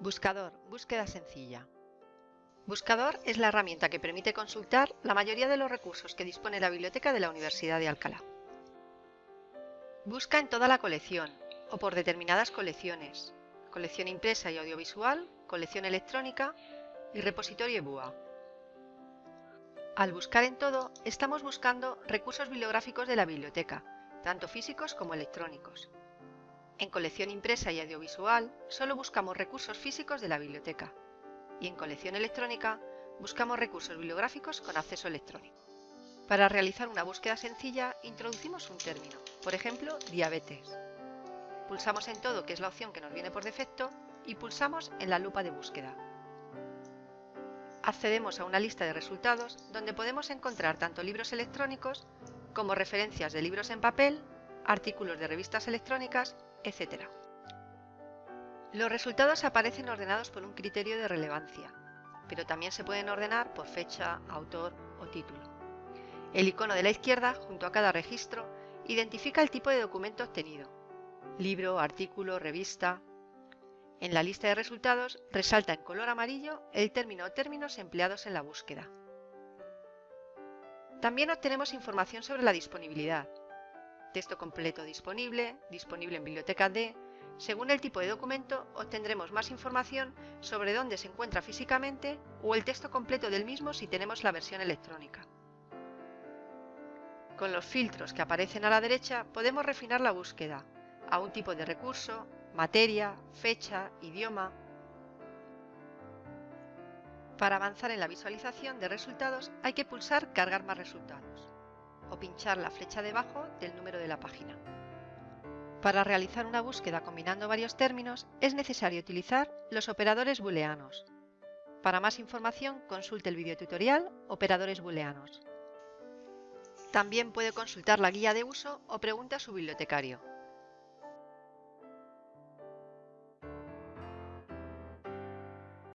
Buscador, búsqueda sencilla. Buscador es la herramienta que permite consultar la mayoría de los recursos que dispone la biblioteca de la Universidad de Alcalá. Busca en toda la colección o por determinadas colecciones, colección impresa y audiovisual, colección electrónica y repositorio EBUA. Al buscar en todo, estamos buscando recursos bibliográficos de la biblioteca, tanto físicos como electrónicos. En colección impresa y audiovisual solo buscamos recursos físicos de la biblioteca y en colección electrónica buscamos recursos bibliográficos con acceso electrónico. Para realizar una búsqueda sencilla introducimos un término, por ejemplo, diabetes. Pulsamos en todo, que es la opción que nos viene por defecto, y pulsamos en la lupa de búsqueda. Accedemos a una lista de resultados donde podemos encontrar tanto libros electrónicos como referencias de libros en papel, artículos de revistas electrónicas etc. Los resultados aparecen ordenados por un criterio de relevancia, pero también se pueden ordenar por fecha, autor o título. El icono de la izquierda, junto a cada registro, identifica el tipo de documento obtenido. Libro, artículo, revista. En la lista de resultados resalta en color amarillo el término o términos empleados en la búsqueda. También obtenemos información sobre la disponibilidad, texto completo disponible, disponible en biblioteca D. Según el tipo de documento, obtendremos más información sobre dónde se encuentra físicamente o el texto completo del mismo si tenemos la versión electrónica. Con los filtros que aparecen a la derecha podemos refinar la búsqueda a un tipo de recurso, materia, fecha, idioma. Para avanzar en la visualización de resultados hay que pulsar Cargar más resultados o pinchar la flecha debajo del número de la página. Para realizar una búsqueda combinando varios términos es necesario utilizar los operadores booleanos. Para más información consulte el videotutorial Operadores booleanos. También puede consultar la guía de uso o pregunte a su bibliotecario.